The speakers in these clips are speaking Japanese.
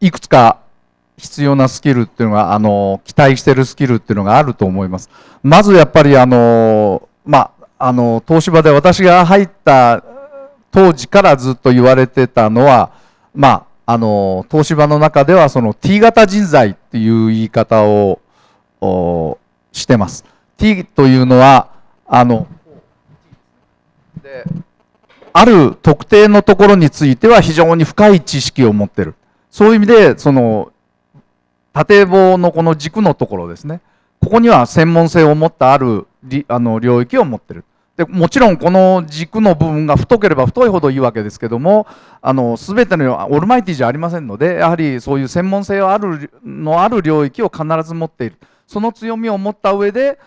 いくつか必要なスキルっていうのが、あの、期待してるスキルっていうのがあると思います。まずやっぱりあの、まあ、の、東芝で私が入った当時からずっと言われてたのは、まあ、あの、東芝の中ではその T 型人材っていう言い方をしてます。T というのは、あの、である特定のところについては非常に深い知識を持ってる。そういう意味で、その、縦棒のこの軸のところですね。ここには専門性を持ったあるあの領域を持ってる。でもちろんこの軸の部分が太ければ太いほどいいわけですけどもあの全てのオールマイティじゃありませんのでやはりそういう専門性あるのある領域を必ず持っている。その強みを持った上で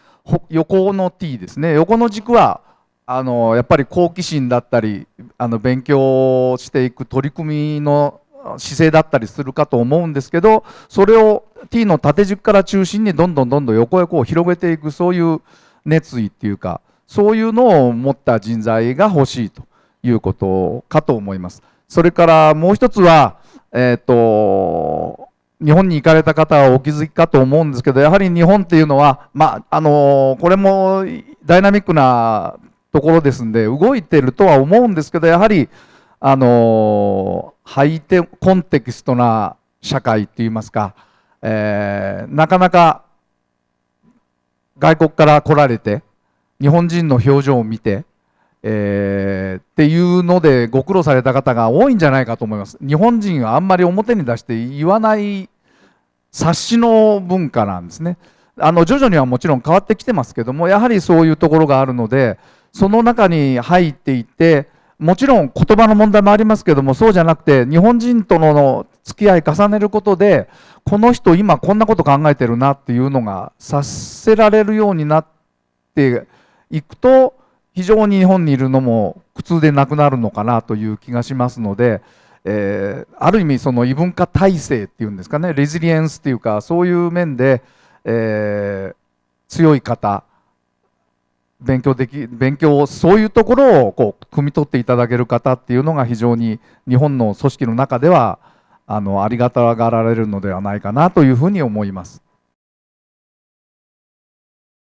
横の T ですね。横の軸はあのやっぱり好奇心だったりあの勉強していく取り組みの姿勢だったりするかと思うんですけどそれを T の縦軸から中心にどんどんどんどん横へこう広げていくそういう熱意っていうかそういうのを持った人材が欲しいということかと思います。それからもう一つは、えっ、ー、と日本に行かれた方はお気づきかと思うんですけどやはり日本っていうのは、まあ、あのこれもダイナミックなところですんで動いてるとは思うんですけどやはりあのハイテコンテキストな社会っていいますか、えー、なかなか外国から来られて日本人の表情を見て、えー、っていうのでご苦労された方が多いんじゃないかと思います。日本人はあんまり表に出して言わない察しの文化なんですね。あの徐々にはもちろん変わってきてますけどもやはりそういうところがあるのでその中に入っていってもちろん言葉の問題もありますけどもそうじゃなくて日本人との付き合い重ねることでこの人今こんなこと考えてるなっていうのが察せられるようになっていくと非常に日本にいるのも苦痛でなくなるのかなという気がしますので、えー、ある意味その異文化体制っていうんですかねレジリエンスっていうかそういう面で、えー、強い方勉強でき勉強をそういうところをこう汲み取っていただける方っていうのが非常に日本の組織の中ではあのありがたがられるのではないかなというふうに思います。